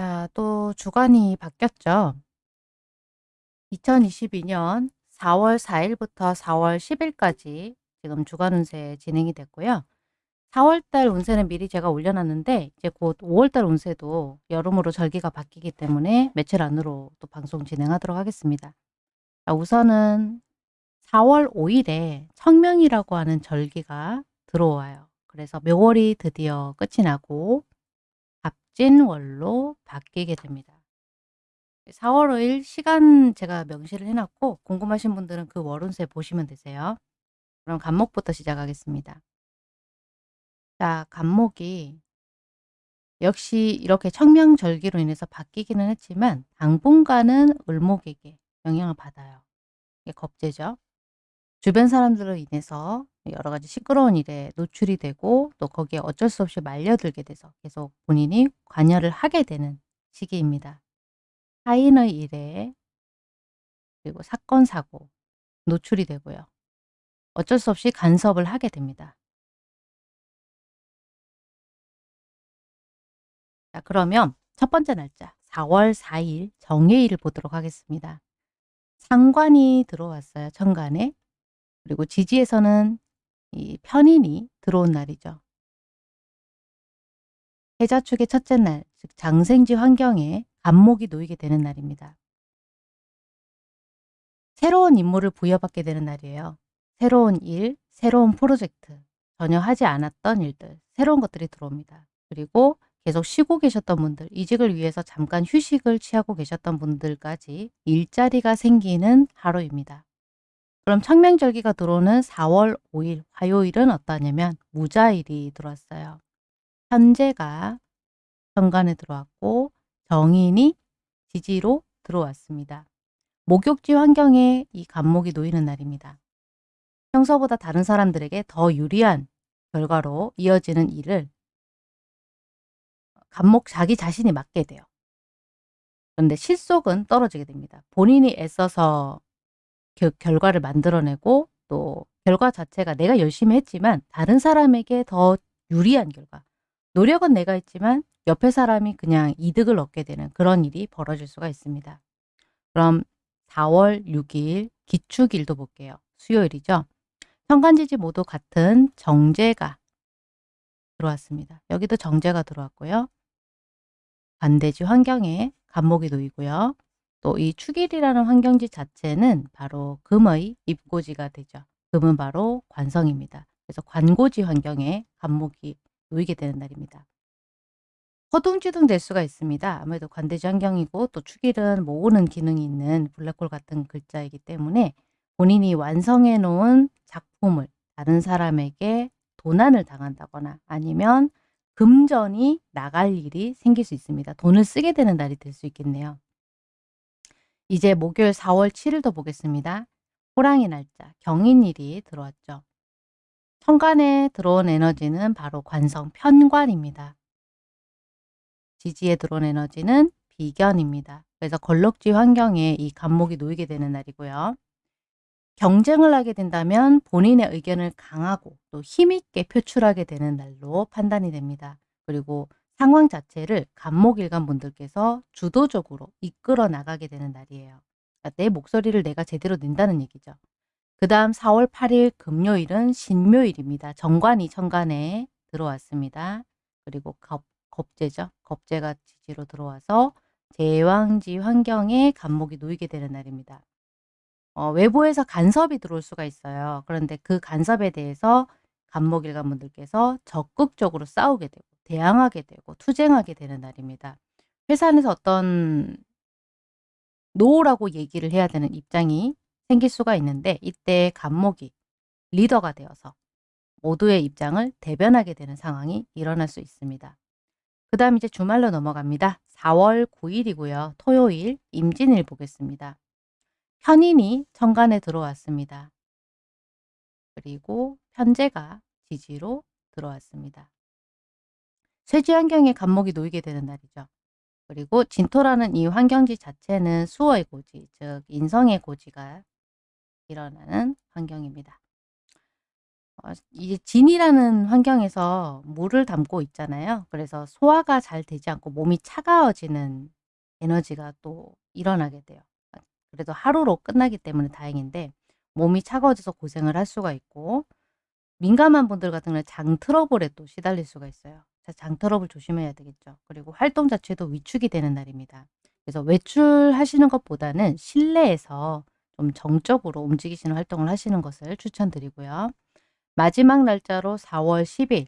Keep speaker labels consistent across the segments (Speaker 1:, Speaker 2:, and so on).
Speaker 1: 자, 또 주간이 바뀌었죠. 2022년 4월 4일부터 4월 10일까지 지금 주간 운세 진행이 됐고요. 4월 달 운세는 미리 제가 올려놨는데 이제 곧 5월 달 운세도 여름으로 절기가 바뀌기 때문에 며칠 안으로 또 방송 진행하도록 하겠습니다. 자, 우선은 4월 5일에 청명이라고 하는 절기가 들어와요. 그래서 묘월이 드디어 끝이 나고 갑 진월로 바뀌게 됩니다. 4월 5일 시간 제가 명시를 해놨고 궁금하신 분들은 그 월운세 보시면 되세요. 그럼 간목부터 시작하겠습니다. 자, 간목이 역시 이렇게 청명절기로 인해서 바뀌기는 했지만 당분간은 을목에게 영향을 받아요. 이게 겁재죠. 주변 사람들로 인해서 여러 가지 시끄러운 일에 노출이 되고 또 거기에 어쩔 수 없이 말려들게 돼서 계속 본인이 관여를 하게 되는 시기입니다. 타인의 일에 그리고 사건, 사고 노출이 되고요. 어쩔 수 없이 간섭을 하게 됩니다. 자, 그러면 첫 번째 날짜 4월 4일 정해일을 보도록 하겠습니다. 상관이 들어왔어요. 천간에. 그리고 지지에서는 이 편인이 들어온 날이죠. 해자축의 첫째 날, 즉 장생지 환경에 간목이 놓이게 되는 날입니다. 새로운 임무를 부여받게 되는 날이에요. 새로운 일, 새로운 프로젝트, 전혀 하지 않았던 일들, 새로운 것들이 들어옵니다. 그리고 계속 쉬고 계셨던 분들, 이직을 위해서 잠깐 휴식을 취하고 계셨던 분들까지 일자리가 생기는 하루입니다. 그럼 청명절기가 들어오는 4월 5일 화요일은 어떠냐면 무자일이 들어왔어요. 현재가 현관에 들어왔고 정인이 지지로 들어왔습니다. 목욕지 환경에 이 간목이 놓이는 날입니다. 평소보다 다른 사람들에게 더 유리한 결과로 이어지는 일을 간목 자기 자신이 맡게 돼요. 그런데 실속은 떨어지게 됩니다. 본인이 애써서 겨, 결과를 만들어내고 또 결과 자체가 내가 열심히 했지만 다른 사람에게 더 유리한 결과 노력은 내가 했지만 옆에 사람이 그냥 이득을 얻게 되는 그런 일이 벌어질 수가 있습니다. 그럼 4월 6일 기축일도 볼게요. 수요일이죠. 현관지지 모두 같은 정제가 들어왔습니다. 여기도 정제가 들어왔고요. 반대지 환경에 간목이 놓이고요. 또 이 축일이라는 환경지 자체는 바로 금의 입고지가 되죠. 금은 바로 관성입니다. 그래서 관고지 환경에 간목이 놓이게 되는 날입니다. 허둥지둥 될 수가 있습니다. 아무래도 관대지 환경이고 또 축일은 모으는 기능이 있는 블랙홀 같은 글자이기 때문에 본인이 완성해 놓은 작품을 다른 사람에게 도난을 당한다거나 아니면 금전이 나갈 일이 생길 수 있습니다. 돈을 쓰게 되는 날이 될 수 있겠네요. 이제 목요일 4월 7일도 보겠습니다. 호랑이 날짜 경인일이 들어왔죠. 천간에 들어온 에너지는 바로 관성 편관입니다. 지지에 들어온 에너지는 비견입니다. 그래서 걸럭지 환경에 이 간목이 놓이게 되는 날이고요. 경쟁을 하게 된다면 본인의 의견을 강하고 또 힘있게 표출하게 되는 날로 판단이 됩니다. 그리고 상황 자체를 간목일간 분들께서 주도적으로 이끌어 나가게 되는 날이에요. 그러니까 내 목소리를 내가 제대로 낸다는 얘기죠. 그 다음 4월 8일 금요일은 신묘일입니다. 정관이 천간에 들어왔습니다. 그리고 겁, 겁재죠. 겁재가 지지로 들어와서 제왕지 환경에 간목이 놓이게 되는 날입니다. 어, 외부에서 간섭이 들어올 수가 있어요. 그런데 그 간섭에 대해서 갑목일간 분들께서 적극적으로 싸우게 되고 대항하게 되고 투쟁하게 되는 날입니다. 회사 안에서 어떤 no라고 얘기를 해야 되는 입장이 생길 수가 있는데 이때 갑목이 리더가 되어서 모두의 입장을 대변하게 되는 상황이 일어날 수 있습니다. 그 다음 이제 주말로 넘어갑니다. 4월 9일이고요. 토요일 임진일 보겠습니다. 편인이 천간에 들어왔습니다. 그리고 현재가 지지로 들어왔습니다. 쇠지 환경에 간목이 놓이게 되는 날이죠. 그리고 진토라는 이 환경지 자체는 수어의 고지, 즉 인성의 고지가 일어나는 환경입니다. 어 이게 진이라는 환경에서 물을 담고 있잖아요. 그래서 소화가 잘 되지 않고 몸이 차가워지는 에너지가 또 일어나게 돼요. 아 그래도 하루로 끝나기 때문에 다행인데 몸이 차가워져서 고생을 할 수가 있고 민감한 분들 같은 경우는 장 트러블에 또 시달릴 수가 있어요. 그래서 장 트러블 조심해야 되겠죠. 그리고 활동 자체도 위축이 되는 날입니다. 그래서 외출하시는 것보다는 실내에서 좀 정적으로 움직이시는 활동을 하시는 것을 추천드리고요. 마지막 날짜로 4월 10일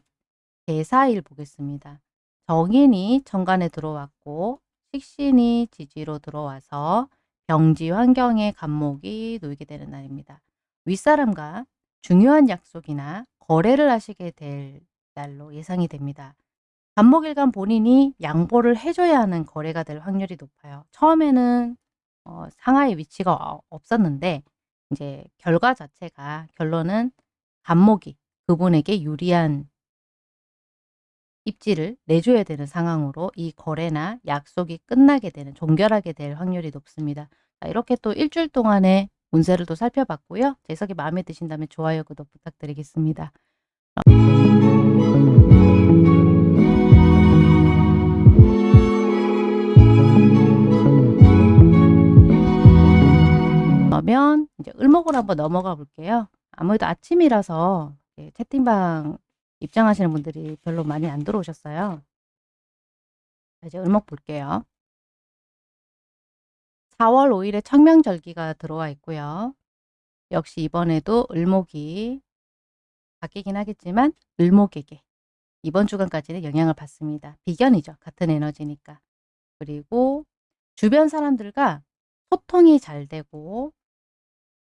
Speaker 1: 개사일 보겠습니다. 정인이 천간에 들어왔고 식신이 지지로 들어와서 병지 환경에 간목이 놓이게 되는 날입니다. 윗사람과 중요한 약속이나 거래를 하시게 될 날로 예상이 됩니다. 간목일간 본인이 양보를 해 줘야 하는 거래가 될 확률이 높아요. 처음에는 어 상하의 위치가 어 없었는데 인제 결과 자체가 결론은 간목이 그분에게 유리한 입지를 내줘야 되는 상황으로 이 거래나 약속이 끝나게 되는 종결하게 될 확률이 높습니다. 자 이렇게 또1 주일 동안의 운세를 또 살펴봤고요. 제 해석이 마음에 드신다면 좋아요, 구독 부탁드리겠습니다. 그러면 이제 을목으로 한번 넘어가 볼게요. 아무래도 아침이라서 예 채팅방 입장하시는 분들이 별로 많이 안 들어오셨어요. 자 이제 을목 볼게요. 4월 5 일에 청명절기가 들어와 있고요. 역시 이번에도 을목이 바뀌긴 하겠지만 을목에게 이번 주간까지는 영향을 받습니다. 비견이죠. 같은 에너지니까. 그리고 주변 사람들과 소통이 잘 되고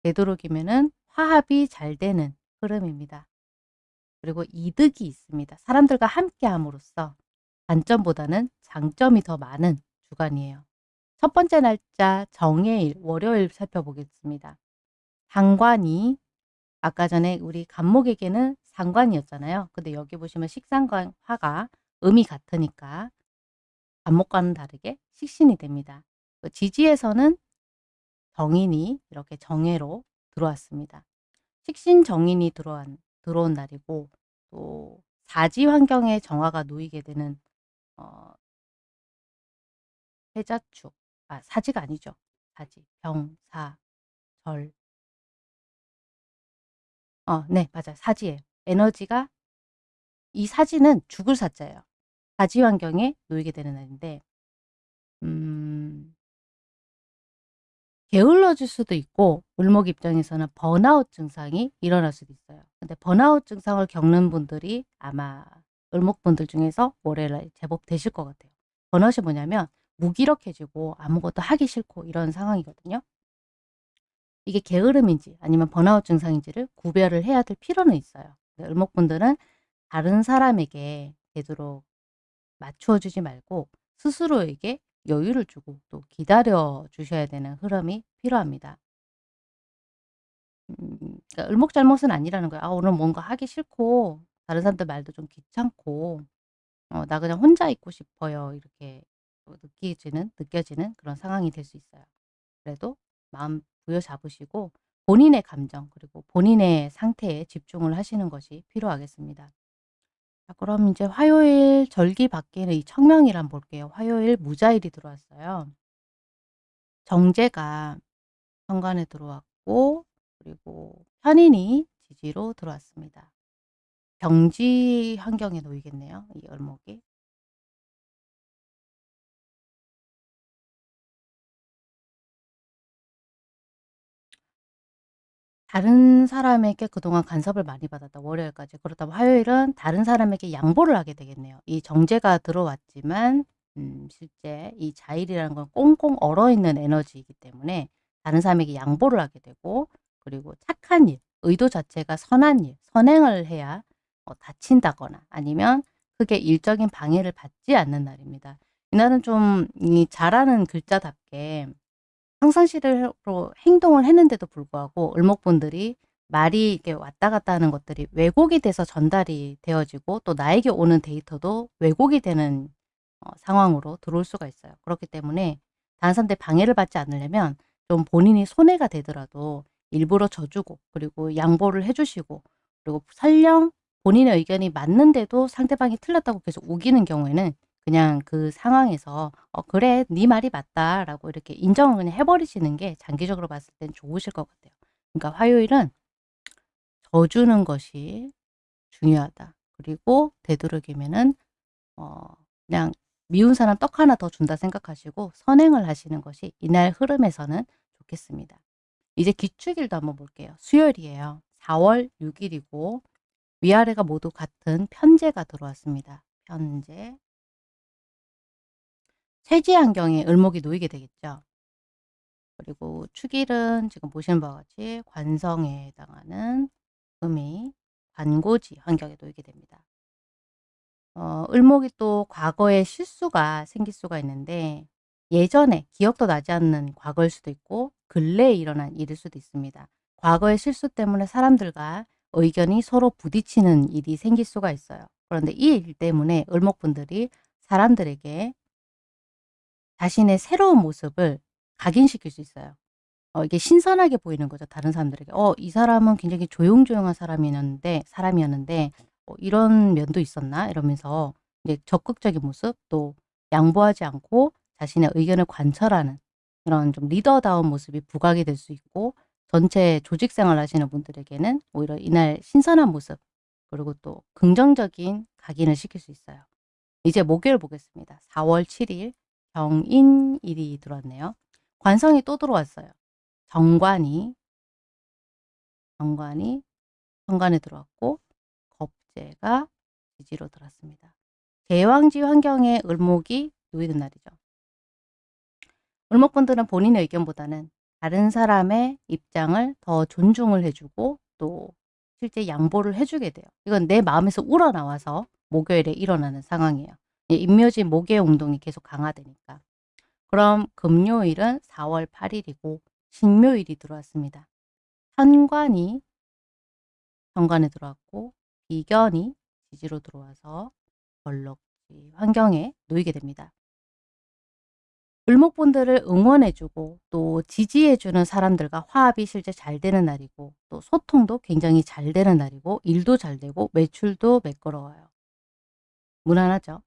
Speaker 1: 되도록이면은 화합이 잘 되는 흐름입니다. 그리고 이득이 있습니다. 사람들과 함께 함으로써 단점보다는 장점이 더 많은 주간이에요. 첫 번째 날짜 정해일 월요일 살펴보겠습니다. 상관이 아까 전에 우리 간목에게는 상관이었잖아요. 근데 여기 보시면 식상관 화가 음이 같으니까 간목과는 다르게 식신이 됩니다. 그 지지에서는 정인이 이렇게 정해로 들어왔습니다. 식신 정인이 들어온, 들어온 날이고 또 사지 환경에 정화가 놓이게 되는 어, 해자축, 아 사지가 아니죠. 사지, 병, 사, 절. 어, 네 맞아요. 사지예요. 에너지가 이 사지는 죽을 사자예요. 사지 환경에 놓이게 되는 날인데 음 게을러질 수도 있고 을목 입장에서는 번아웃 증상이 일어날 수도 있어요. 근데 번아웃 증상을 겪는 분들이 아마 을목분들 중에서 올해 제법 되실 것 같아요. 번아웃이 뭐냐면 무기력해지고 아무것도 하기 싫고 이런 상황이거든요. 이게 게으름인지 아니면 번아웃 증상인지를 구별을 해야 될 필요는 있어요. 을목분들은 다른 사람에게 되도록 맞추어 주지 말고 스스로에게 여유를 주고 또 기다려 주셔야 되는 흐름이 필요합니다. 음 그러니까 을목잘못은 아니라는 거예요. '아 오늘 뭔가 하기 싫고 다른 사람들 말도 좀 귀찮고 어 나 그냥 혼자 있고 싶어요.' 이렇게 어 느끼지는 느껴지는 그런 상황이 될 수 있어요. 그래도 마음 부여잡으시고 본인의 감정 그리고 본인의 상태에 집중을 하시는 것이 필요하겠습니다. 자 그럼 이제 화요일 절기 바뀌는 이 한번 볼게요. 화요일 무자일이 들어왔어요. 정제가 현관에 들어왔고 그리고 편인이 지지로 들어왔습니다. 병지 환경에 놓이겠네요, 이 을목이. 다른 사람에게 그동안 간섭을 많이 받았다 월요일까지. 그렇다면 화요일은 다른 사람에게 양보를 하게 되겠네요. 이 정제가 들어왔지만 음 실제 이 자일이라는 건 꽁꽁 얼어있는 에너지이기 때문에 다른 사람에게 양보를 하게 되고 그리고 착한 일, 의도 자체가 선한 일, 선행을 해야 어 다친다거나 아니면 크게 일적인 방해를 받지 않는 날입니다. 이날은 좀 이 잘하는 글자답게 평상시대로 행동을 했는데도 불구하고 을목분들이 말이 이렇게 왔다 갔다 하는 것들이 왜곡이 돼서 전달이 되어지고 또 나에게 오는 데이터도 왜곡이 되는 어 상황으로 들어올 수가 있어요. 그렇기 때문에 다른 사람들이 방해를 받지 않으려면 좀 본인이 손해가 되더라도 일부러 져 주고 그리고 양보를 해 주시고 그리고 설령 본인의 의견이 맞는데도 상대방이 틀렸다고 계속 우기는 경우에는 그냥 그 상황에서 "어 그래. 네 말이 맞다."라고 이렇게 인정을 그냥 해 버리시는 게 장기적으로 봤을 땐 좋으실 것 같아요. 그러니까 화요일은 져주는 것이 중요하다. 그리고 되도록이면은 어 그냥 '미운 사람 떡 하나 더 준다.' 생각하시고 선행을 하시는 것이 이날 흐름에서는 좋겠습니다. 이제 기축일도 한번 볼게요. 수요일이에요. 4월 6 일이고 위아래가 모두 같은 편제가 들어왔습니다. 편제. 쇠지 환경에 을목이 놓이게 되겠죠. 그리고 축일은 지금 보시는 바와 같이 관성에 해당하는 음이 관고지 환경에 놓이게 됩니다. 어 을목이 또 과거에 실수가 생길 수가 있는데 예전에 기억도 나지 않는 과거일 수도 있고 근래에 일어난 일일 수도 있습니다. 과거의 실수 때문에 사람들과 의견이 서로 부딪히는 일이 생길 수가 있어요. 그런데 이 일 때문에 을목분들이 사람들에게 자신의 새로운 모습을 각인시킬 수 있어요. 어 이게 신선하게 보이는 거죠 다른 사람들에게. '어 이 사람은 굉장히 조용조용한 사람이었는데 사람이었는데 어 이런 면도 있었나?' 이러면서 이제 적극적인 모습 또 양보하지 않고 자신의 의견을 관철하는 이런 좀 리더다운 모습이 부각이 될 수 있고 전체 조직 생활 하시는 분들에게는 오히려 이날 신선한 모습 그리고 또 긍정적인 각인을 시킬 수 있어요. 이제 목요일 보겠습니다. 4월 7일 병인일이 들어왔네요. 관성이 또 들어왔어요. 정관이 정관이 정관에 들어왔고 겁재가 지지로 들어왔습니다. 제왕지 환경에 을목이 놓이는 날이죠. 을목분들은 본인의 의견보다는 다른 사람의 입장을 더 존중을 해주고 또 실제 양보를 해주게 돼요. 이건 내 마음에서 우러나와서 목요일에 일어나는 상황이에요. 인묘지 목의 운동이 계속 강화되니까. 그럼 금요일은 4월 8일이고 신묘일이 들어왔습니다. 현관이 현관에 들어왔고 비견이 지지로 들어와서 벌럭지 환경에 놓이게 됩니다. 을목분들을 응원해주고 또 지지해주는 사람들과 화합이 실제 잘 되는 날이고 또 소통도 굉장히 잘 되는 날이고 일도 잘 되고 매출도 매끄러워요. 무난하죠?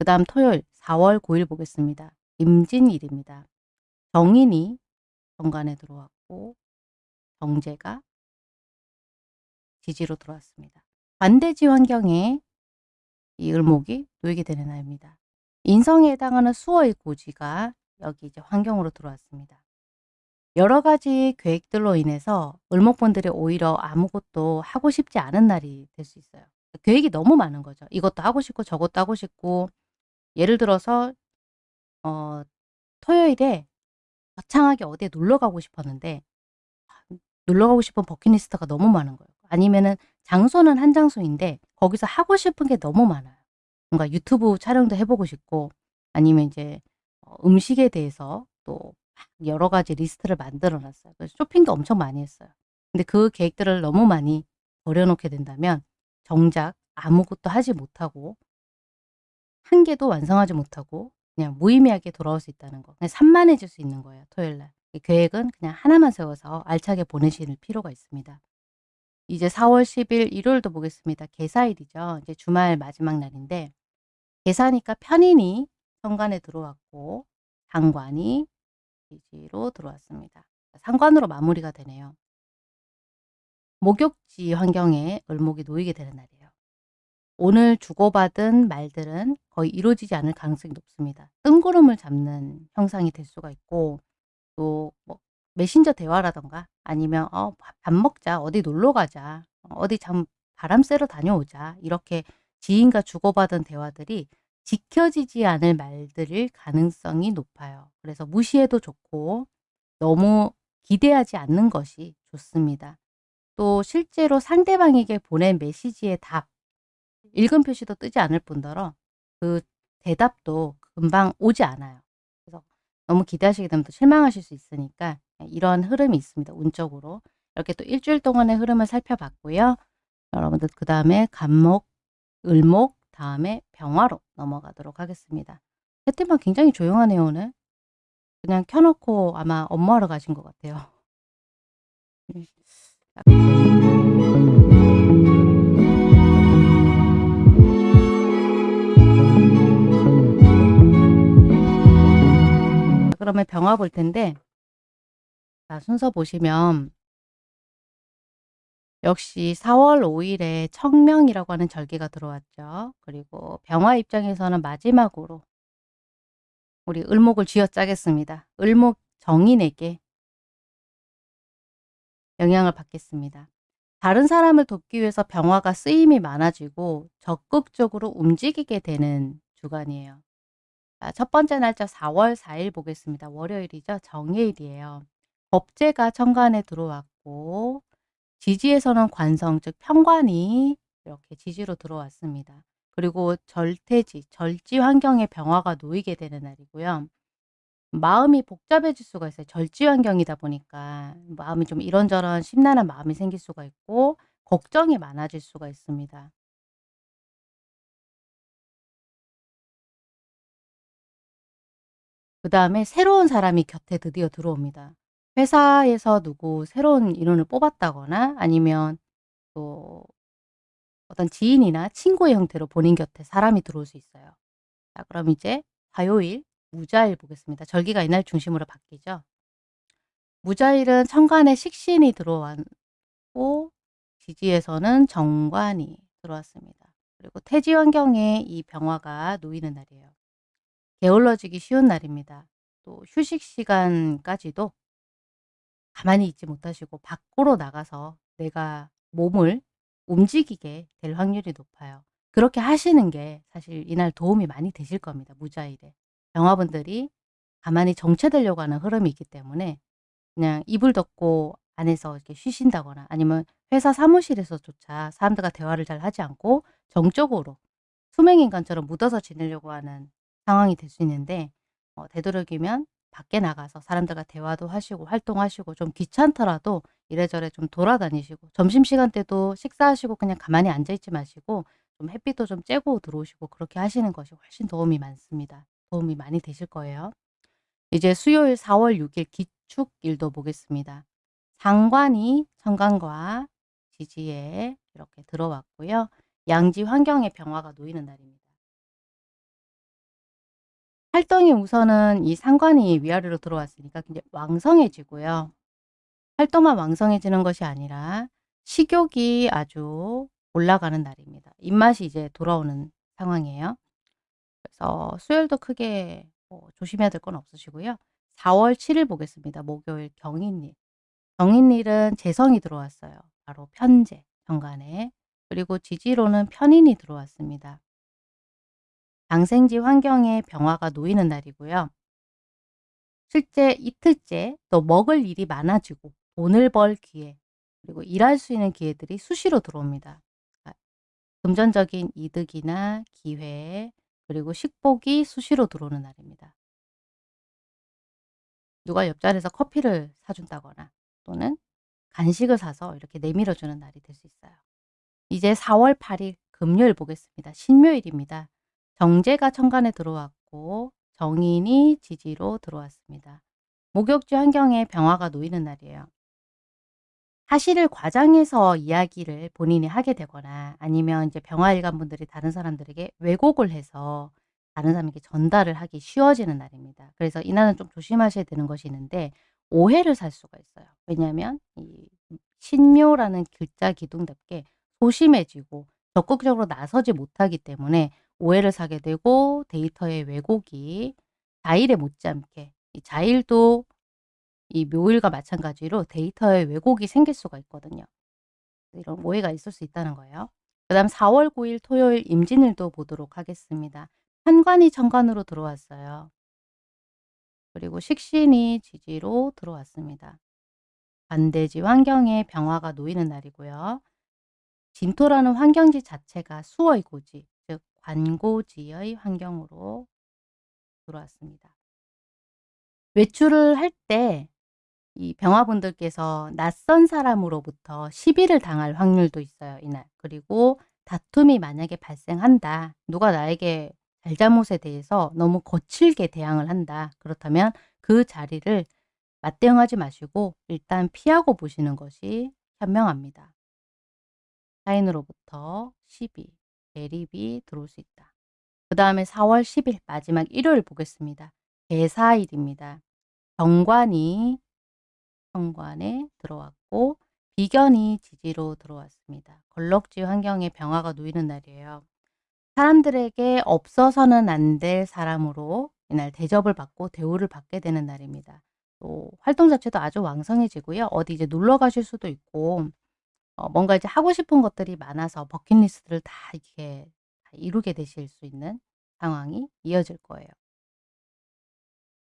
Speaker 1: 그 다음 토요일 4월 9일 보겠습니다. 임진일입니다. 정인이 정관에 들어왔고 정제가 지지로 들어왔습니다. 반대지 환경에 이 을목이 놓이게 되는 날입니다. 인성에 해당하는 수어의 고지가 여기 이제 환경으로 들어왔습니다. 여러 가지 계획들로 인해서 을목분들이 오히려 아무것도 하고 싶지 않은 날이 될 수 있어요. 계획이 너무 많은 거죠. 이것도 하고 싶고 저것도 하고 싶고 예를 들어서 어 토요일에 거창하게 어디에 놀러 가고 싶었는데 아, 놀러 가고 싶은 bucket list가 너무 많은 거예요. 아니면은 장소는 한 장소인데 거기서 하고 싶은 게 너무 많아요. 뭔가 유튜브 촬영도 해 보고 싶고 아니면 이제 어 음식에 대해서 또 여러 가지 리스트를 만들어 놨어요. 그래서 쇼핑도 엄청 많이 했어요. 근데 그 계획들을 너무 많이 벌려 놓게 된다면 정작 아무것도 하지 못하고 한 개도 완성하지 못하고 그냥 무의미하게 돌아올 수 있다는 거. 그냥 산만해질 수 있는 거예요, 토요일 날. 계획은 그냥 하나만 세워서 알차게 보내실 필요가 있습니다. 이제 4월 10일 일요일도 보겠습니다. 개사일이죠. 이제 주말 마지막 날인데 계사니까 편인이 현관에 들어왔고 상관이 지지로 들어왔습니다. 상관으로 마무리가 되네요. 목욕지 환경에 을목이 놓이게 되는 날이에요. 오늘 주고받은 말들은 거의 이루어지지 않을 가능성이 높습니다. 뜬구름을 잡는 형상이 될 수가 있고 또 뭐 메신저 대화라던가 아니면 어, 밥 먹자, 어디 놀러 가자, 어디 참 바람 쐬러 다녀오자 이렇게 지인과 주고받은 대화들이 지켜지지 않을 말들일 가능성이 높아요. 그래서 무시해도 좋고 너무 기대하지 않는 것이 좋습니다. 또 실제로 상대방에게 보낸 메시지의 답, 읽음 표시도 뜨지 않을 뿐더러 그 대답도 금방 오지 않아요. 그래서 너무 기대하시게 되면 또 실망하실 수 있으니까 이런 흐름이 있습니다. 운적으로. 이렇게 또 일주일 동안의 흐름을 살펴봤고요. 여러분들 그 다음에 간목, 을목, 다음에 병화로 넘어가도록 하겠습니다. 채팅방 굉장히 조용하네요 오늘. 그냥 켜놓고 아마 업무하러 가신 것 같아요. 그러면 병화 볼 텐데 자 순서 보시면 역시 4월 5일에 청명이라고 하는 절기가 들어왔죠. 그리고 병화 입장에서는 마지막으로 우리 을목을 쥐어짜겠습니다. 을목 정인에게 영향을 받겠습니다. 다른 사람을 돕기 위해서 병화가 쓰임이 많아지고 적극적으로 움직이게 되는 주간이에요. 자, 첫 번째 날짜 4월 4일 보겠습니다. 월요일이죠. 정해일이에요. 법제가 천간에 들어왔고 지지에서는 관성 즉 편관이 이렇게 지지로 들어왔습니다. 그리고 절태지, 절지 환경에 병화가 놓이게 되는 날이고요. 마음이 복잡해질 수가 있어요. 절지 환경이다 보니까 마음이 좀 이런저런 심란한 마음이 생길 수가 있고 걱정이 많아질 수가 있습니다. 그 다음에 새로운 사람이 곁에 드디어 들어옵니다. 회사에서 누구 새로운 인원을 뽑았다거나 아니면 또 어떤 지인이나 친구의 형태로 본인 곁에 사람이 들어올 수 있어요. 자 그럼 이제 화요일 무자일 보겠습니다. 절기가 이날 중심으로 바뀌죠. 무자일은 천간에 식신이 들어왔고 지지에서는 정관이 들어왔습니다. 그리고 태지 환경에 이 병화가 놓이는 날이에요. 게을러지기 쉬운 날입니다. 또 휴식 시간까지도 가만히 있지 못하시고 밖으로 나가서 내가 몸을 움직이게 될 확률이 높아요. 그렇게 하시는 게 사실 이날 도움이 많이 되실 겁니다. 무자일에. 병화분들이 가만히 정체되려고 하는 흐름이 있기 때문에 그냥 이불 덮고 안에서 이렇게 쉬신다거나 아니면 회사 사무실에서조차 사람들과 대화를 잘 하지 않고 정적으로 수맹인간처럼 묻어서 지내려고 하는 상황이 될 수 있는데 어, 되도록이면 밖에 나가서 사람들과 대화도 하시고 활동하시고 좀 귀찮더라도 이래저래 좀 돌아다니시고 점심시간 때도 식사하시고 그냥 가만히 앉아있지 마시고 좀 햇빛도 좀 쬐고 들어오시고 그렇게 하시는 것이 훨씬 도움이 많습니다. 도움이 많이 되실 거예요. 이제 수요일 4월 6일 기축일도 보겠습니다. 상관이 천간과 지지에 이렇게 들어왔고요. 양지 환경의 병화가 놓이는 날입니다. 활동이 우선은 이 상관이 위아래로 들어왔으니까 굉장히 왕성해지고요. 활동만 왕성해지는 것이 아니라 식욕이 아주 올라가는 날입니다. 입맛이 이제 돌아오는 상황이에요. 그래서 수요일도 크게 뭐 조심해야 될 건 없으시고요. 4월 7일 보겠습니다. 목요일 경인일. 경인일은 재성이 들어왔어요. 바로 편재, 정간에. 그리고 지지로는 편인이 들어왔습니다. 장생지 환경에 병화가 놓이는 날이고요. 실제 이틀째 또 먹을 일이 많아지고 돈을 벌 기회 그리고 일할 수 있는 기회들이 수시로 들어옵니다. 그러니까 금전적인 이득이나 기회 그리고 식복이 수시로 들어오는 날입니다. 누가 옆자리에서 커피를 사준다거나 또는 간식을 사서 이렇게 내밀어주는 날이 될 수 있어요. 이제 4월 8일 금요일 보겠습니다. 신묘일입니다. 정제가 천간에 들어왔고 정인이 지지로 들어왔습니다. 목욕지 환경에 병화가 놓이는 날이에요. 사실을 과장해서 이야기를 본인이 하게 되거나 아니면 이제 병화일관 분들이 다른 사람들에게 왜곡을 해서 다른 사람에게 전달을 하기 쉬워지는 날입니다. 그래서 이날은 좀 조심하셔야 되는 것이 있는데 오해를 살 수가 있어요. 왜냐하면 이 신묘라는 글자 기둥답게 소심해지고 적극적으로 나서지 못하기 때문에 오해를 사게 되고 데이터의 왜곡이 자일에 못지않게 이 자일도 이 묘일과 마찬가지로 데이터의 왜곡이 생길 수가 있거든요. 이런 오해가 있을 수 있다는 거예요. 그 다음 4월 9일 토요일 임진일도 보도록 하겠습니다. 현관이 천관으로 들어왔어요. 그리고 식신이 지지로 들어왔습니다. 반대지 환경에 병화가 놓이는 날이고요. 진토라는 환경지 자체가 수의 고지, 즉 관고지의 환경으로 들어왔습니다. 외출을 할 때 이 병화분들께서 낯선 사람으로부터 시비를 당할 확률도 있어요. 이날. 그리고 다툼이 만약에 발생한다. 누가 나에게 잘잘못에 대해서 너무 거칠게 대항을 한다. 그렇다면 그 자리를 맞대응하지 마시고 일단 피하고 보시는 것이 현명합니다. 타인으로부터 시비, 대립이 들어올 수 있다. 그 다음에 4월 10일 마지막 일요일 보겠습니다. 대사일입니다. 정관이 정관에 들어왔고 비견이 지지로 들어왔습니다. 걸럭지 환경에 병화가 놓이는 날이에요. 사람들에게 없어서는 안 될 사람으로 이날 대접을 받고 대우를 받게 되는 날입니다. 또 활동 자체도 아주 왕성해지고요. 어디 이제 놀러 가실 수도 있고 어 뭔가 이제 하고 싶은 것들이 많아서 버킷리스트를 다 이렇게 다 이루게 되실 수 있는 상황이 이어질 거예요.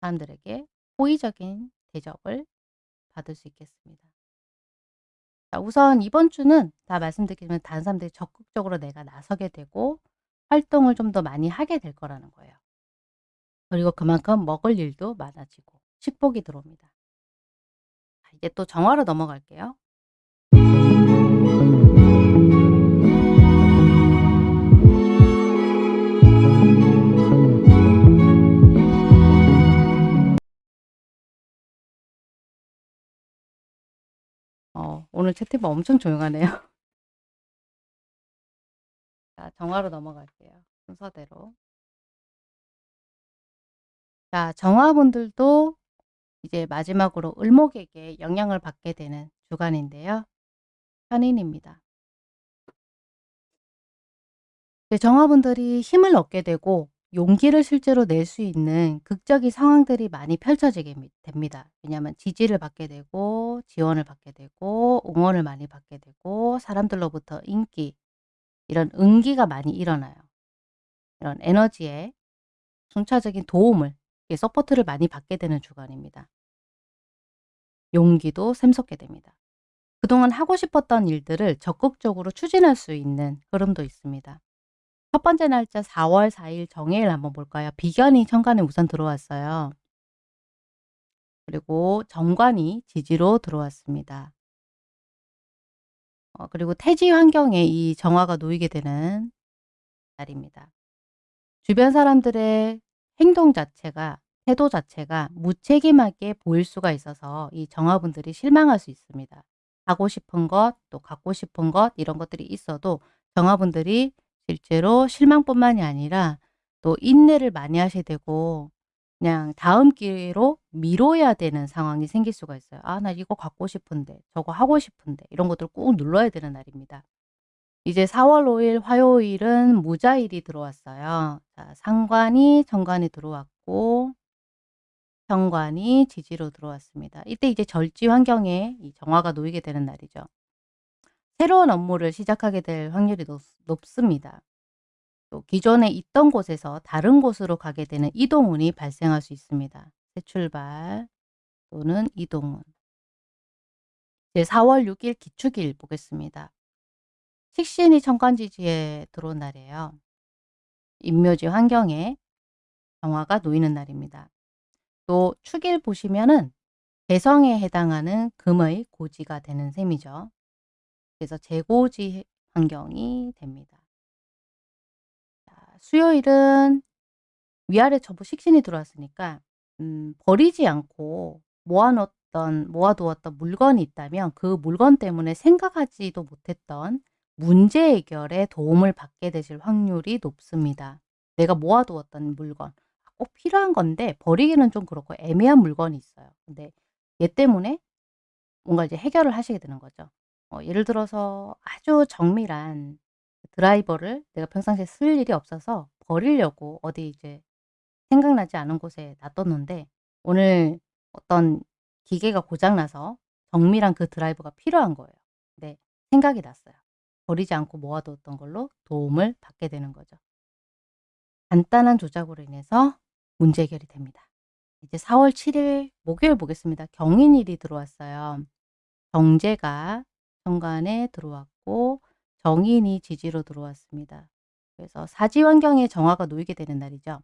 Speaker 1: 사람들에게 호의적인 대접을 받을 수 있겠습니다. 자 우선 이번 주는 다 말씀드리면 다른 사람들이 적극적으로 내가 나서게 되고 활동을 좀 더 많이 하게 될 거라는 거예요. 그리고 그만큼 먹을 일도 많아지고 식복이 들어옵니다. 자 이제 또 정화로 넘어갈게요. 오늘 채팅방 엄청 조용하네요. 자 정화로 넘어갈게요, 순서대로. 자 정화분들도 이제 마지막으로 을목에게 영향을 받게 되는 주간인데요. 편인입니다. 네 정화분들이 힘을 얻게 되고 용기를 실제로 낼 수 있는 극적인 상황들이 많이 펼쳐지게 됩니다. 왜냐하면 지지를 받게 되고 지원을 받게 되고 응원을 많이 받게 되고 사람들로부터 인기 이런 응기가 많이 일어나요. 이런 에너지에 순차적인 도움을 support를 많이 받게 되는 주간입니다. 용기도 샘솟게 됩니다. 그동안 하고 싶었던 일들을 적극적으로 추진할 수 있는 흐름도 있습니다. 첫 번째 날짜 4월 4일 정해일 한번 볼까요? 비견이 천간에 우선 들어왔어요. 그리고 정관이 지지로 들어왔습니다. 어 그리고 태지 환경에 이 정화가 놓이게 되는 날입니다. 주변 사람들의 행동 자체가 태도 자체가 무책임하게 보일 수가 있어서 이 정화분들이 실망할 수 있습니다. 하고 싶은 것, 또 갖고 싶은 것 이런 것들이 있어도 정화분들이 실제로 실망뿐만이 아니라 또 인내를 많이 하셔야 되고 그냥 다음 기회로 미뤄야 되는 상황이 생길 수가 있어요. '아 나 이거 갖고 싶은데. 저거 하고 싶은데.' 이런 것들을 꾹 눌러야 되는 날입니다. 이제 4월 5일 화요일은 무자일이 들어왔어요. 자 상관이 정관에 들어왔고 정관이 지지로 들어왔습니다. 이때 이제 절지 환경에 이 정화가 놓이게 되는 날이죠. 새로운 업무를 시작하게 될 확률이 높, 높습니다. 또 기존에 있던 곳에서 다른 곳으로 가게 되는 이동운이 발생할 수 있습니다. 새 출발 또는 이동운. 이제 4월 6일 기축일 보겠습니다. 식신이 천간지지에 들어온 날이에요. 임묘지 환경에 정화가 놓이는 날입니다. 또 축일 보시면은 개성에 해당하는 금의 고지가 되는 셈이죠. 그래서 재고지 환경이 됩니다. 자, 수요일은 위아래 전부 식신이 들어왔으니까 음, 버리지 않고 모아놓던 모아두었던 물건이 있다면 그 물건 때문에 생각하지도 못했던 문제 해결에 도움을 받게 되실 확률이 높습니다. 내가 모아두었던 물건 꼭 필요한 건데 버리기는 좀 그렇고 애매한 물건이 있어요. 근데 얘 때문에 뭔가 이제 해결을 하시게 되는 거죠. 어 예를 들어서 아주 정밀한 드라이버를 내가 평상시에 쓸 일이 없어서 버리려고 어디 이제 생각나지 않은 곳에 놔뒀는데 오늘 어떤 기계가 고장 나서 정밀한 그 드라이버가 필요한 거예요. 근데 생각이 났어요. 버리지 않고 모아뒀던 걸로 도움을 받게 되는 거죠. 간단한 조작으로 인해서 문제 해결이 됩니다. 이제 4월 7일 목요일 보겠습니다. 경인일이 들어왔어요. 경제가 현관에 들어왔고 정인이 지지로 들어왔습니다. 그래서 사지 환경에 정화가 놓이게 되는 날이죠.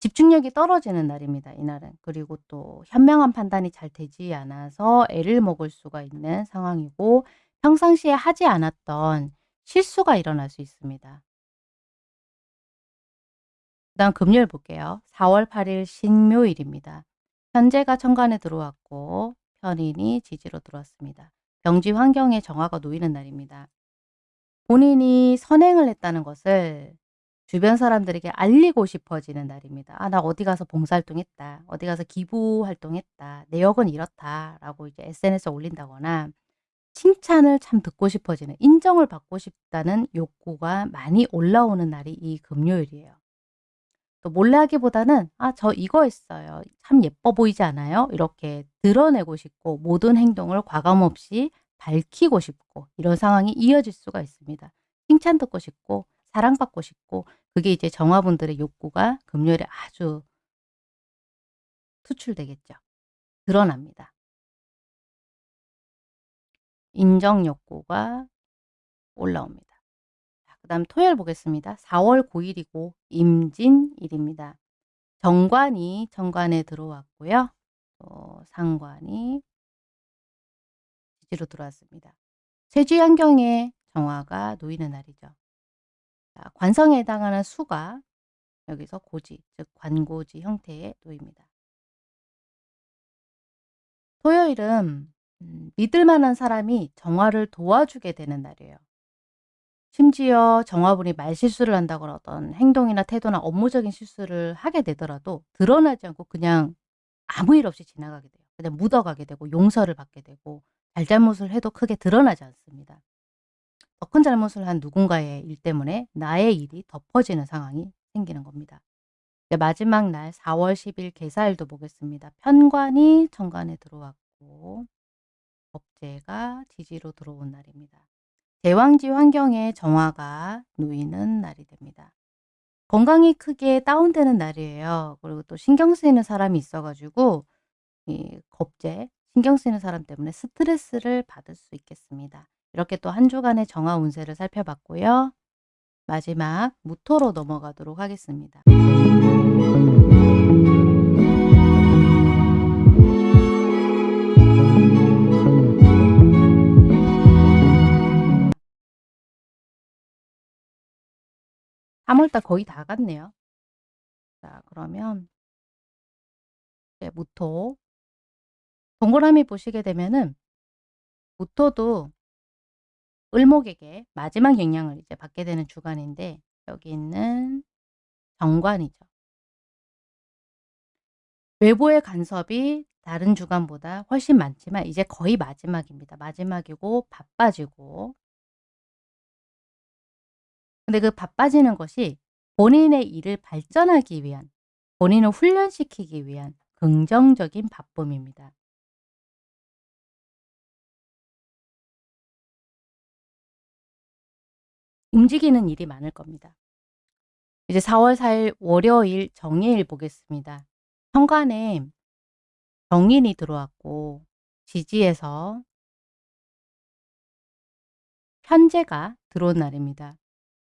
Speaker 1: 집중력이 떨어지는 날입니다. 이날은. 그리고 또 현명한 판단이 잘 되지 않아서 애를 먹을 수가 있는 상황이고 평상시에 하지 않았던 실수가 일어날 수 있습니다. 그 다음 금요일 볼게요. 4월 8일 신묘일입니다. 현재가 천간에 들어왔고 편인이 지지로 들어왔습니다. 병지 환경에 정화가 놓이는 날입니다. 본인이 선행을 했다는 것을 주변 사람들에게 알리고 싶어지는 날입니다. '아 나 어디 가서 봉사활동했다. 어디 가서 기부활동했다. 내 역은 이렇다.'라고 이제 SNS에 올린다거나 칭찬을 참 듣고 싶어지는 인정을 받고 싶다는 욕구가 많이 올라오는 날이 이 금요일이에요. 또 몰래 하기보다는 '아 저 이거 했어요. 참 예뻐 보이지 않아요?' 이렇게 드러내고 싶고 모든 행동을 과감 없이 밝히고 싶고 이런 상황이 이어질 수가 있습니다. 칭찬 듣고 싶고 사랑받고 싶고 그게 이제 정화분들의 욕구가 금요일에 아주 투출되겠죠. 드러납니다. 인정 욕구가 올라옵니다. 자 그다음 토요일 보겠습니다. 4월 9 일이고 임진일입니다. 정관이 천간에 들어왔고요. 또 상관이 지지로 들어왔습니다. 쇠지 환경에 정화가 놓이는 날이죠. 자, 관성에 해당하는 수가 여기서 고지, 즉 관고지 형태에 놓입니다. 토요일은 음, 믿을 만한 사람이 정화를 도와주게 되는 날이에요. 심지어 정화분이 말실수를 한다거나 어떤 행동이나 태도나 업무적인 실수를 하게 되더라도 드러나지 않고 그냥 아무 일 없이 지나가게 돼요. 그냥 묻어가게 되고 용서를 받게 되고 잘잘못을 해도 크게 드러나지 않습니다. 더 큰 잘못을 한 누군가의 일 때문에 나의 일이 덮어지는 상황이 생기는 겁니다. 마지막 날 4월 10일 개사일도 보겠습니다. 편관이 천간에 들어왔고 법제가 지지로 들어온 날입니다. 대왕지 환경에 정화가 놓이는 날이 됩니다. 건강이 크게 다운되는 날이에요. 그리고 또 신경 쓰이는 사람이 있어 가지고 이 겁제, 신경 쓰이는 사람 때문에 스트레스를 받을 수 있겠습니다. 이렇게 또 한 주간의 정화 운세를 살펴봤고요. 마지막 무토로 넘어가도록 하겠습니다. 3월달 거의 다 갔네요. 자 그러면 네, 무토 동그라미 보시게 되면은 무토도 을목에게 마지막 영향을 이제 받게 되는 주간인데 여기 있는 정관이죠. 외부의 간섭이 다른 주간보다 훨씬 많지만 이제 거의 마지막입니다. 마지막이고 바빠지고 근데 그 바빠지는 것이 본인의 일을 발전하기 위한 본인을 훈련시키기 위한 긍정적인 바쁨입니다. 움직이는 일이 많을 겁니다. 이제 4월 4일 월요일 정예일 보겠습니다. 현관에 정인이 들어왔고 지지에서 현재가 들어온 날입니다.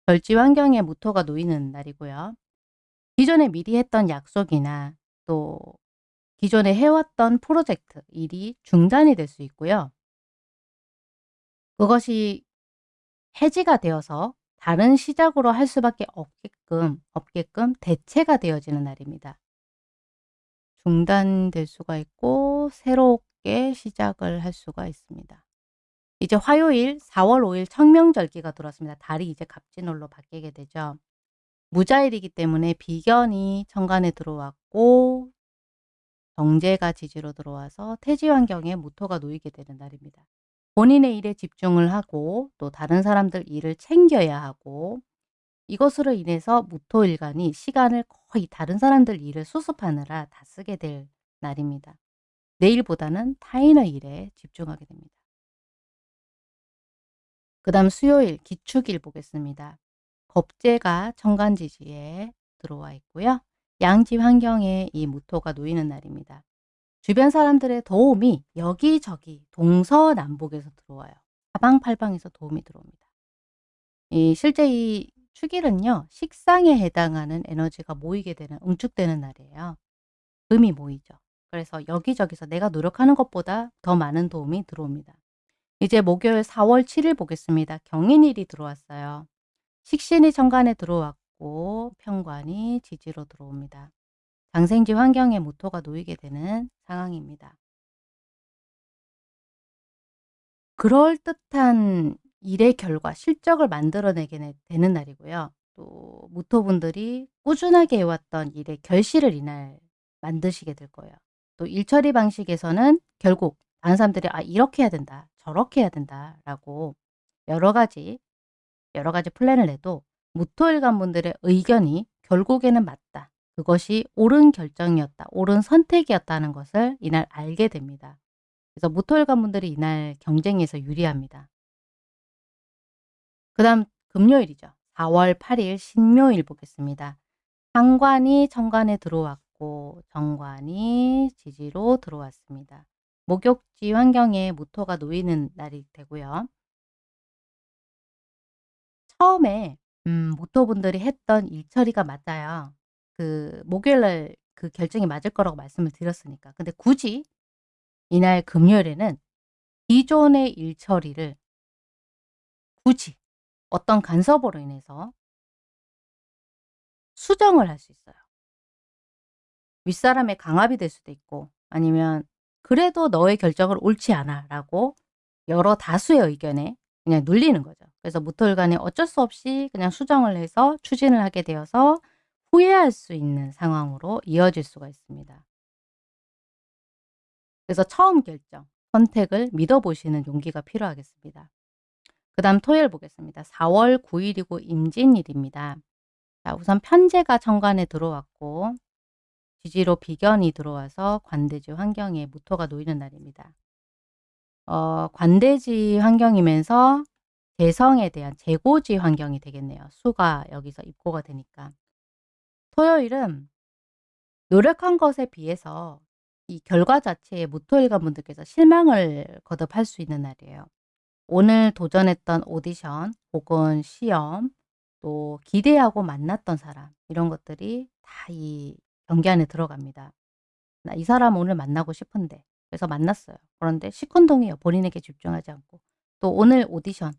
Speaker 1: 절지 환경에 무토가 놓이는 날이고요. 기존에 미리 했던 약속이나 또 기존에 해왔던 프로젝트, 일이 중단이 될 수 있고요. 그것이 해지가 되어서 다른 시작으로 할 수밖에 없게끔, 없게끔 대체가 되어지는 날입니다. 중단될 수가 있고 새롭게 시작을 할 수가 있습니다. 이제 화요일 4월 5일 청명절기가 들어왔습니다. 달이 이제 갑진월로 바뀌게 되죠. 무자일이기 때문에 비견이 천간에 들어왔고 정제가 지지로 들어와서 태지 환경에 무토가 놓이게 되는 날입니다. 본인의 일에 집중을 하고 또 다른 사람들 일을 챙겨야 하고 이것으로 인해서 무토일간이 시간을 거의 다른 사람들 일을 수습하느라 다 쓰게 될 날입니다. 내일보다는 타인의 일에 집중하게 됩니다. 그 다음 수요일 기축일 보겠습니다. 겁재가 천간지지에 들어와 있고요. 양지 환경에 이 무토가 놓이는 날입니다. 주변 사람들의 도움이 여기저기 동서남북에서 들어와요. 사방팔방에서 도움이 들어옵니다. 이 실제 이 축일은요. 식상에 해당하는 에너지가 모이게 되는 응축되는 날이에요. 금이 모이죠. 그래서 여기저기서 내가 노력하는 것보다 더 많은 도움이 들어옵니다. 이제 목요일 4월 7일 보겠습니다. 경인일이 들어왔어요. 식신이 천간에 들어왔고 편관이 지지로 들어옵니다. 장생지 환경에 모토가 놓이게 되는 상황입니다. 그럴듯한 일의 결과, 실적을 만들어내게 되는 날이고요. 또 무토분들이 꾸준하게 해왔던 일의 결실을 이날 만드시게 될 거예요. 또 일처리 방식에서는 결국 다른 사람들이 '아 이렇게 해야 된다. 저렇게 해야 된다.'라고 여러 가지, 여러 가지 플랜을 내도 무토일간 분들의 의견이 결국에는 맞다. 그것이 옳은 결정이었다. 옳은 선택이었다는 것을 이날 알게 됩니다. 그래서 무토일간 분들이 이날 경쟁에서 유리합니다. 그 다음 금요일이죠. 4월 8일 신묘일 보겠습니다. 상관이 천간에 들어왔고 정관이 지지로 들어왔습니다. 목욕지 환경에 무토가 놓이는 날이 되고요. 처음에 음 무토분들이 했던 일처리가 맞아요. 그 목요일날 그 결정이 맞을 거라고 말씀을 드렸으니까. 근데 굳이 이날 금요일에는 기존의 일처리를 굳이 어떤 간섭으로 인해서 수정을 할 수 있어요. 윗사람의 강압이 될 수도 있고 아니면 그래도 너의 결정을 옳지 않아 라고 여러 다수의 의견에 그냥 눌리는 거죠. 그래서 무토일간에 어쩔 수 없이 그냥 수정을 해서 추진을 하게 되어서 후회할 수 있는 상황으로 이어질 수가 있습니다. 그래서 처음 결정, 선택을 믿어보시는 용기가 필요하겠습니다. 그 다음 토요일 보겠습니다. 4월 9일이고 임진일입니다. 자, 우선 편제가 정관에 들어왔고 지지로 비견이 들어와서 관대지 환경에 무토가 놓이는 날입니다. 어, 관대지 환경이면서 재성에 대한 재고지 환경이 되겠네요. 수가 여기서 입고가 되니까. 토요일은 노력한 것에 비해서 이 결과 자체에 무토일관 분들께서 실망을 거듭할 수 있는 날이에요. 오늘 도전했던 오디션 혹은 시험 또 기대하고 만났던 사람 이런 것들이 다 이 경기 안에 들어갑니다. 나 이 사람 오늘 만나고 싶은데 그래서 만났어요. 그런데 시큰둥해요. 본인에게 집중하지 않고. 또 오늘 오디션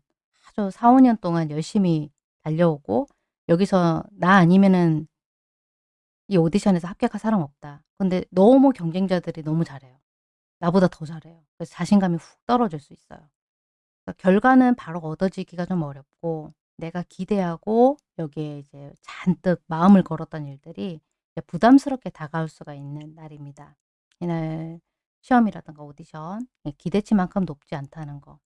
Speaker 1: 아주 4, 5년 동안 열심히 달려오고 여기서 나 아니면은 이 오디션에서 합격할 사람 없다. 근데 너무 경쟁자들이 너무 잘해요. 나보다 더 잘해요. 그래서 자신감이 훅 떨어질 수 있어요. 그러니까 결과는 바로 얻어지기가 좀 어렵고 내가 기대하고 여기에 이제 잔뜩 마음을 걸었던 일들이 부담스럽게 다가올 수가 있는 날입니다. 이날 시험이라든가 오디션 예, 기대치만큼 높지 않다는 거.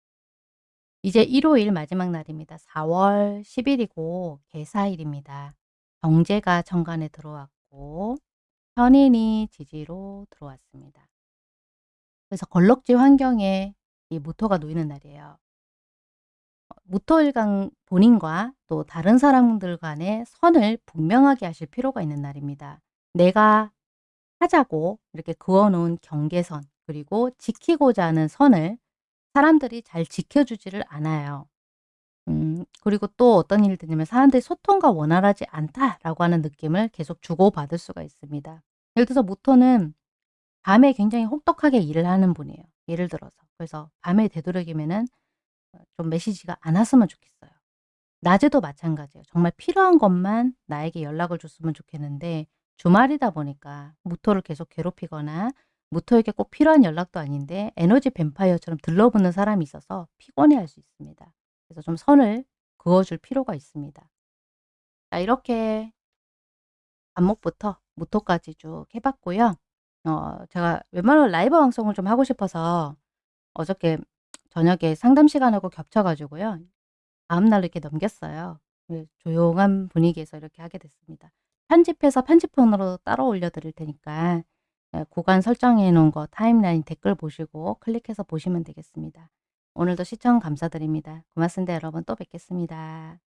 Speaker 1: 이제 일요일 마지막 날입니다. 4월 10일이고 개사일입니다. 경제가 정관에 들어왔고 현인이 지지로 들어왔습니다. 그래서 걸럭지 환경에 이 무토가 놓이는 날이에요. 어, 무토일강 본인과 또 다른 사람들 간의 선을 분명하게 하실 필요가 있는 날입니다. 내가 하자고 이렇게 그어놓은 경계선 그리고 지키고자 하는 선을 사람들이 잘 지켜주지를 않아요. 음, 그리고 또 어떤 일이 드냐면 사람들이 소통과 원활하지 않다라고 하는 느낌을 계속 주고받을 수가 있습니다. 예를 들어서 모토는 밤에 굉장히 혹독하게 일을 하는 분이에요. 예를 들어서. 그래서 밤에 되도록이면은 어, 좀 메시지가 안 왔으면 좋겠어요. 낮에도 마찬가지예요. 정말 필요한 것만 나에게 연락을 줬으면 좋겠는데 주말이다 보니까 무토를 계속 괴롭히거나 무토에게 꼭 필요한 연락도 아닌데 에너지 뱀파이어처럼 들러붙는 사람이 있어서 피곤해할 수 있습니다. 그래서 좀 선을 그어줄 필요가 있습니다. 자 이렇게 안목부터 무토까지 쭉 해봤고요. 어 제가 웬만하면 라이브 방송을 좀 하고 싶어서 어저께 저녁에 상담 시간하고 겹쳐 가지고요. 다음날 이렇게 넘겼어요. 네, 조용한 분위기에서 이렇게 하게 됐습니다. 편집해서 편집본으로 따로 올려드릴 테니까 예, 구간 설정해 놓은 거 타임라인 댓글 보시고 클릭해서 보시면 되겠습니다. 오늘도 시청 감사드립니다. 고맙습니다. 여러분 또 뵙겠습니다.